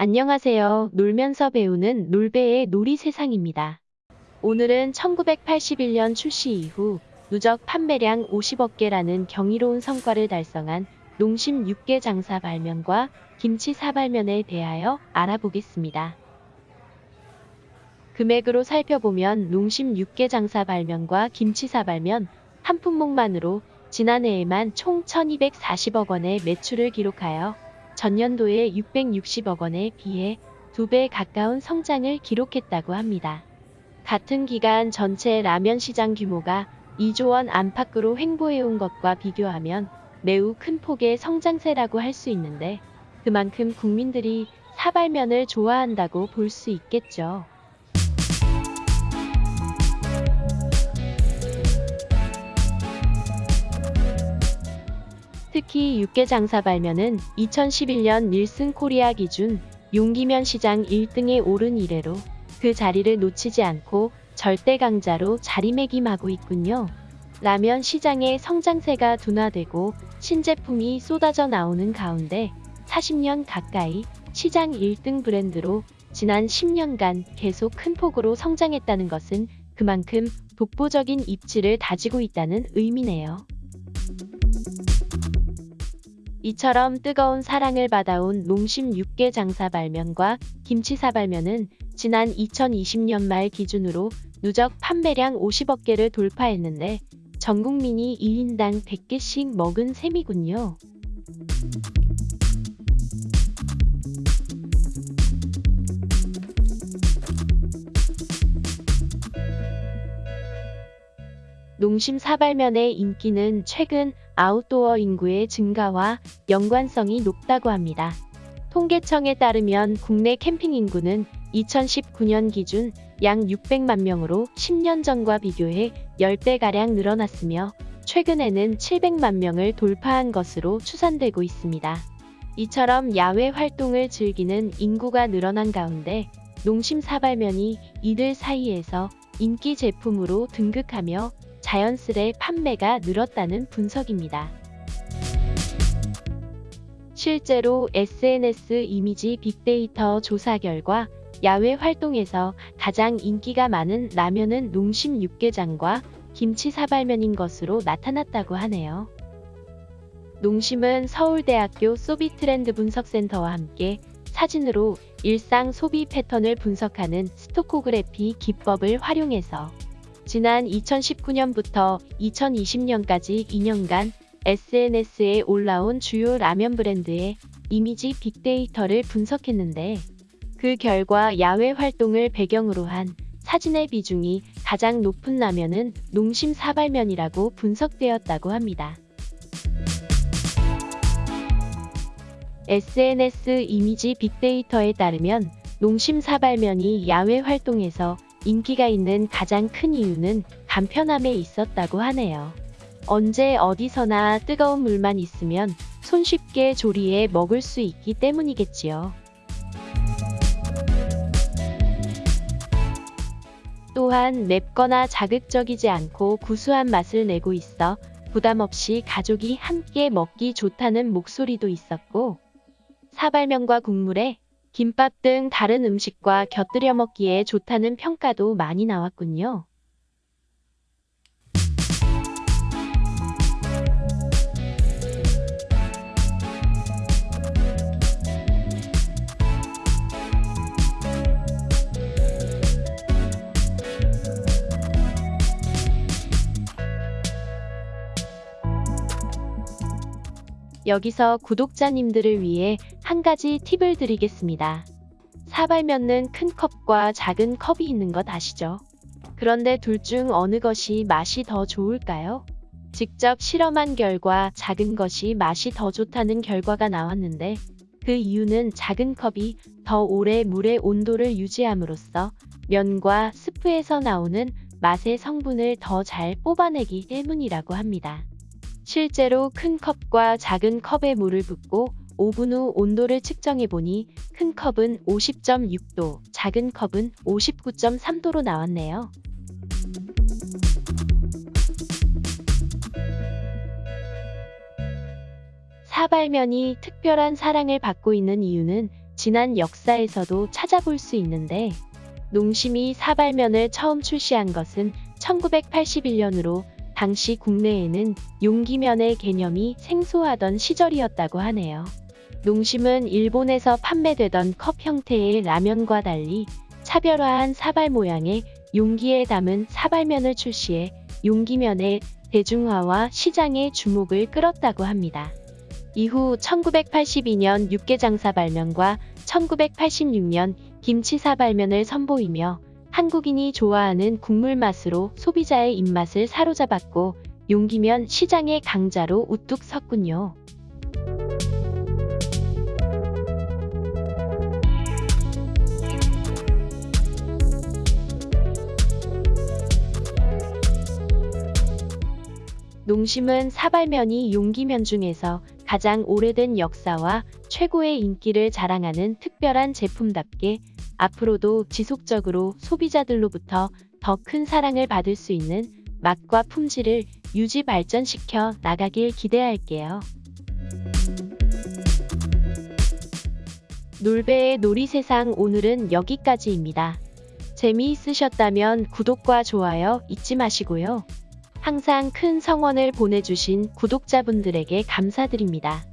안녕하세요. 놀면서 배우는 놀배의 놀이 세상입니다. 오늘은 1981년 출시 이후 누적 판매량 50억 개라는 경이로운 성과를 달성한 농심 6개 장사 발면과 김치 사발면에 대하여 알아보겠습니다. 금액으로 살펴보면 농심 6개 장사 발면과 김치 사발면 한 품목만으로 지난해에만 총 1240억 원의 매출을 기록하여 전년도에 660억 원에 비해 2배 가까운 성장을 기록했다고 합니다. 같은 기간 전체 라면 시장 규모가 2조 원 안팎으로 횡보해온 것과 비교하면 매우 큰 폭의 성장세라고 할 수 있는데 그만큼 국민들이 사발면을 좋아한다고 볼 수 있겠죠. 특히 육개 장사 발면은 2011년 닐슨 코리아 기준 용기면 시장 1등에 오른 이래로 그 자리를 놓치지 않고 절대 강자로 자리매김하고 있군요. 라면 시장의 성장세가 둔화되고 신제품이 쏟아져 나오는 가운데 40년 가까이 시장 1등 브랜드로 지난 10년간 계속 큰 폭으로 성장했다는 것은 그만큼 독보적인 입지를 다지고 있다는 의미네요. 이처럼 뜨거운 사랑을 받아온 농심 6개 장사 발면과 김치 사 발면은 지난 2020년 말 기준으로 누적 판매량 50억 개를 돌파했는데 전 국민이 1인당 100개씩 먹은 셈이군요. 농심 사발면의 인기는 최근 아웃도어 인구의 증가와 연관성이 높다고 합니다. 통계청에 따르면 국내 캠핑 인구는 2019년 기준 약 600만 명으로 10년 전과 비교해 10배가량 늘어났으며 최근에는 700만 명을 돌파한 것으로 추산되고 있습니다. 이처럼 야외 활동을 즐기는 인구가 늘어난 가운데 농심 사발면이 이들 사이에서 인기 제품으로 등극하며 자연스레 판매가 늘었다는 분석입니다. 실제로 SNS 이미지 빅데이터 조사 결과 야외 활동에서 가장 인기가 많은 라면은 농심 육개장과 김치 사발면인 것으로 나타났다고 하네요. 농심은 서울대학교 소비 트렌드 분석센터와 함께 사진으로 일상 소비 패턴을 분석하는 스토코그래피 기법을 활용해서 지난 2019년부터 2020년까지 2년간 SNS에 올라온 주요 라면 브랜드의 이미지 빅데이터를 분석했는데 그 결과 야외 활동을 배경으로 한 사진의 비중이 가장 높은 라면은 농심 사발면이라고 분석되었다고 합니다. SNS 이미지 빅데이터에 따르면 농심 사발면이 야외 활동에서 인기가 있는 가장 큰 이유는 간편함에 있었다고 하네요. 언제 어디서나 뜨거운 물만 있으면 손쉽게 조리해 먹을 수 있기 때문이겠지요. 또한 맵거나 자극적이지 않고 구수한 맛을 내고 있어 부담 없이 가족이 함께 먹기 좋다는 목소리도 있었고 사발면과 국물에 김밥 등 다른 음식과 곁들여 먹기에 좋다는 평가도 많이 나왔군요. 여기서 구독자님들을 위해 한 가지 팁을 드리겠습니다. 사발면은 큰 컵과 작은 컵이 있는 것 아시죠? 그런데 둘 중 어느 것이 맛이 더 좋을까요? 직접 실험한 결과 작은 것이 맛이 더 좋다는 결과가 나왔는데 그 이유는 작은 컵이 더 오래 물의 온도를 유지함으로써 면과 스프에서 나오는 맛의 성분을 더 잘 뽑아내기 때문이라고 합니다. 실제로 큰 컵과 작은 컵에 물을 붓고 5분 후 온도를 측정해보니 큰 컵은 50.6도, 작은 컵은 59.3도로 나왔네요. 사발면이 특별한 사랑을 받고 있는 이유는 지난 역사에서도 찾아볼 수 있는데 농심이 사발면을 처음 출시한 것은 1981년으로 당시 국내에는 용기면의 개념이 생소하던 시절이었다고 하네요. 농심은 일본에서 판매되던 컵 형태의 라면과 달리 차별화한 사발 모양의 용기에 담은 사발면을 출시해 용기면의 대중화와 시장의 주목을 끌었다고 합니다. 이후 1982년 육개장사발면과 1986년 김치사발면을 선보이며 한국인이 좋아하는 국물 맛으로 소비자의 입맛을 사로잡았고 용기면 시장의 강자로 우뚝 섰군요. 농심은 사발면이 용기면 중에서 가장 오래된 역사와 최고의 인기를 자랑하는 특별한 제품답게 앞으로도 지속적으로 소비자들로부터 더 큰 사랑을 받을 수 있는 맛과 품질을 유지 발전시켜 나가길 기대할게요. 놀배의 놀이세상 오늘은 여기까지입니다. 재미있으셨다면 구독과 좋아요 잊지 마시고요. 항상 큰 성원을 보내주신 구독자분들에게 감사드립니다.